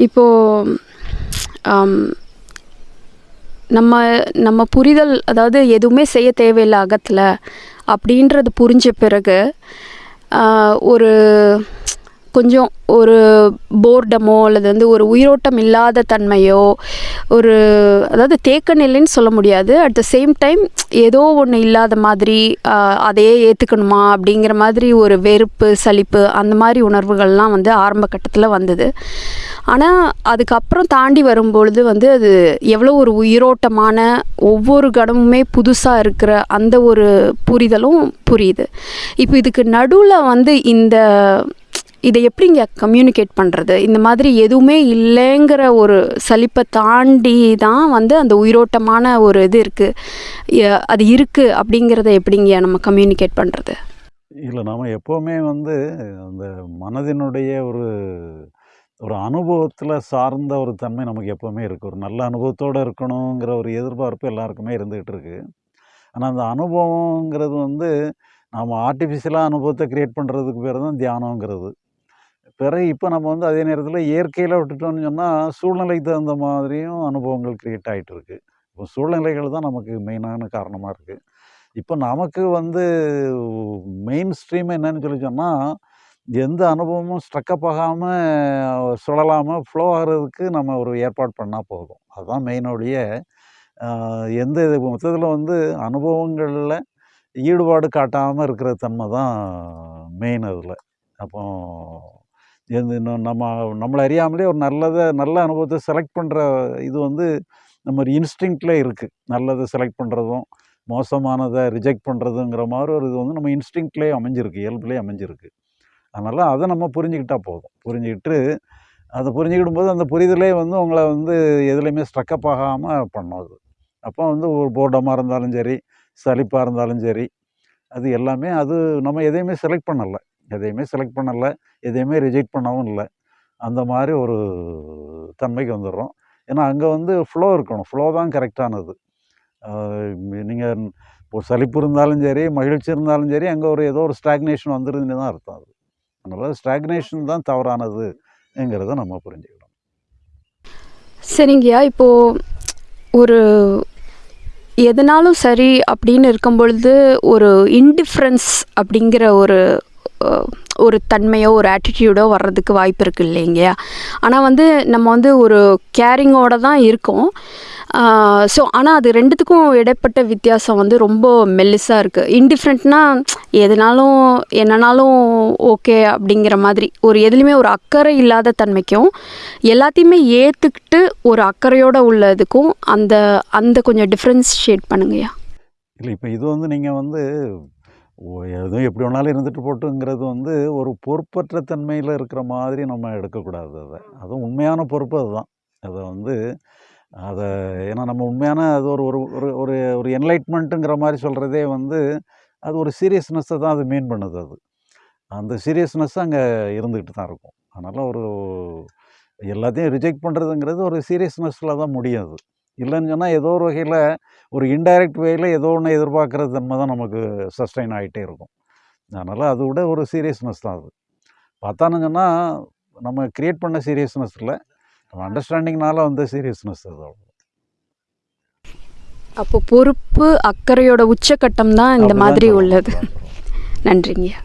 இப்போது நம்ம நம்ம புரிதல் அதாவது எதுவுமே செய்ய தேவையில்லை அகத்தில் அப்படின்றது புரிஞ்ச பிறகு ஒரு கொஞ்சம் ஒரு போர்டமோ அல்லது வந்து ஒரு உயிரோட்டம் இல்லாத தன்மையோ ஒரு அதாவது தேக்க நிலைன்னு சொல்ல முடியாது. அட் த சேம் டைம் ஏதோ ஒன்று இல்லாத மாதிரி அதையே ஏற்றுக்கணுமா அப்படிங்கிற மாதிரி ஒரு வெறுப்பு சலிப்பு அந்த மாதிரி உணர்வுகள்லாம் வந்து ஆரம்ப கட்டத்தில் வந்தது. ஆனால் அதுக்கப்புறம் தாண்டி வரும்பொழுது வந்து அது எவ்வளோ ஒரு உயிரோட்டமான ஒவ்வொரு கடமுமே புதுசாக இருக்கிற அந்த ஒரு புரிதலும் புரியுது. இப்போ இதுக்கு நடுவில் வந்து இந்த இதை எப்படிங்க கம்யூனிகேட் பண்ணுறது இந்த மாதிரி எதுவுமே இல்லைங்கிற ஒரு சலிப்பை தாண்டி தான் வந்து அந்த உயிரோட்டமான ஒரு இது இருக்குது அது இருக்குது அப்படிங்கிறத எப்படிங்க நம்ம கம்யூனிகேட் பண்ணுறது இல்லை நாம் எப்போவுமே வந்து அந்த மனதினுடைய ஒரு ஒரு அனுபவத்தில் சார்ந்த ஒரு தன்மை நமக்கு எப்போவுமே இருக்குது ஒரு நல்ல அனுபவத்தோடு இருக்கணுங்கிற ஒரு எதிர்பார்ப்பு எல்லாருக்குமே இருந்துகிட்டு இருக்குது ஆனால் அந்த அனுபவங்கிறது வந்து நாம் ஆர்டிஃபிஷியலாக அனுபவத்தை க்ரியேட் பண்ணுறதுக்கு பேர் தான் தியானங்கிறது. பிறகு இப்போ நம்ம வந்து அதே நேரத்தில் இயற்கையில் விட்டுட்டோம்னு சொன்னால் சூழ்நிலைக்கு தகுந்த மாதிரியும் அனுபவங்கள் க்ரியேட் ஆகிட்டு இருக்கு இப்போ சூழ்நிலைகள் தான் நமக்கு மெயினான காரணமாக இருக்குது இப்போ நமக்கு வந்து மெயின் ஸ்ட்ரீம் என்னன்னு சொல்லி சொன்னால் எந்த அனுபவமும் ஸ்ட்ரக்கப் ஆகாமல் சுழலாமல் ஃப்ளோ ஆகிறதுக்கு நம்ம ஒரு ஏற்பாடு பண்ணால் போதும். அதுதான் மெயினோடைய எந்த இது மொத்தத்தில் வந்து அனுபவங்களில் ஈடுபாடு காட்டாமல் இருக்கிற தன்மை தான் மெயின் அதில். அப்போ நம்ம நம்மளை அறியாமலே ஒரு நல்லதை நல்ல அனுபவத்தை செலக்ட் பண்ணுற இது வந்து நம்ம ஒரு இன்ஸ்டிங்க்டில் இருக்குது நல்லதை செலக்ட் பண்ணுறதும் மோசமானதை ரிஜெக்ட் பண்ணுறதுங்கிற மாதிரி ஒரு இது வந்து நம்ம இன்ஸ்டிங்க்ட்லேயே அமைஞ்சிருக்கு இயல்புலேயே அமைஞ்சிருக்கு. அதனால் அதை நம்ம புரிஞ்சுக்கிட்டால் போதும். புரிஞ்சுக்கிட்டு அதை புரிஞ்சுக்கிடும் போது அந்த புரிதலே வந்து உங்களை வந்து எதுலேயுமே ஸ்ட்ரக்கப் ஆகாமல் பண்ணும் அது. அப்போ வந்து ஒரு போர்டமாக இருந்தாலும் சரி சலிப்பாக இருந்தாலும் சரி அது எல்லாமே அது நம்ம எதையுமே செலக்ட் பண்ணலை. எதையுமே செலக்ட் பண்ணலை எதையுமே ரிஜெக்ட் பண்ணவும் இல்லை. அந்த மாதிரி ஒரு தன்மைக்கு வந்துடுறோம். ஏன்னா அங்கே வந்து ஃப்ளோ இருக்கணும். ஃப்ளோ தான் கரெக்டானது நீங்கள் இப்போ சலிப்பு இருந்தாலும் சரி மகிழ்ச்சி இருந்தாலும் சரி அங்கே ஒரு ஏதோ ஒரு ஸ்டாக்னேஷன் வந்துருதுன்னு தான் அர்த்தம் அது. அதனால் ஸ்டாக்னேஷன் தான் தவறானதுங்கிறத நம்ம புரிஞ்சுக்கணும் சரிங்கய்யா. இப்போது ஒரு எதனாலும் சரி அப்படின்னு இருக்கும் பொழுது ஒரு இன்டிஃப்ரென்ஸ் அப்படிங்கிற ஒரு ஒரு தன்மையோ ஒரு ஆட்டிடியூடோ வர்றதுக்கு வாய்ப்பு இருக்குது இல்லைங்கய்யா? ஆனால் வந்து நம்ம வந்து ஒரு கேரிங்கோட தான் இருக்கோம். ஸோ ஆனால் அது ரெண்டுத்துக்கும் இடைப்பட்ட வித்தியாசம் வந்து ரொம்ப மெல்லிஸாக இருக்குது இன்டிஃப்ரெண்ட்னா எதுனாலும் என்னனாலும் ஓகே அப்படிங்கிற மாதிரி. ஒரு எதுலேயுமே ஒரு அக்கறை இல்லாத தன்மைக்கும் எல்லாத்தையுமே ஏற்றுக்கிட்டு ஒரு அக்கறையோடு உள்ளதுக்கும் அந்த அந்த கொஞ்சம் டிஃப்ரென்ஷியேட் பண்ணுங்கய்யா. இல்லை இப்போ இது வந்து நீங்கள் வந்து எதுவும் எப்படி வேணாலும் இருந்துட்டு போட்டுங்கிறது வந்து ஒரு பொறுப்பற்ற தன்மையில் இருக்கிற மாதிரி நம்ம எடுக்கக்கூடாது அதை. அதுவும் உண்மையான பொறுப்பு அதுதான். அதை வந்து அதை ஏன்னா நம்ம உண்மையான அது ஒரு ஒரு ஒரு ஒரு ஒரு என்லைட்மெண்ட்டுங்கிற மாதிரி சொல்கிறதே வந்து அது ஒரு சீரியஸ்னஸ்ஸை தான் அது மீன் பண்ணுது அது. அந்த சீரியஸ்னஸ் அங்கே இருந்துக்கிட்டு தான் இருக்கும். அதனால் ஒரு எல்லாத்தையும் ரிஜெக்ட் பண்ணுறதுங்கிறது ஒரு சீரியஸ்னஸில் தான் முடியும் அது. இல்லைன்னு சொன்னால் ஏதோ ஒரு வகையில் ஒரு இன்டைரக்ட் வேயில் ஏதோ ஒன்று எதிர்பார்க்குற தன்மை தான் நமக்கு சஸ்டைன் ஆகிட்டே இருக்கும். அதனால் அது விட ஒரு சீரியஸ்னஸ் தான் அது. பார்த்தான்னு சொன்னால் நம்ம க்ரியேட் பண்ண சீரியஸ்னஸ் இல்லை. நம்ம அண்டர்ஸ்டாண்டிங்னால வந்த சீரியஸ்னஸ் அது அவ்வளோ அப்போ பொறுப்பு அக்கறையோட உச்சக்கட்டம் தான் இந்த மாதிரி உள்ளது. நன்றிங்கய்யா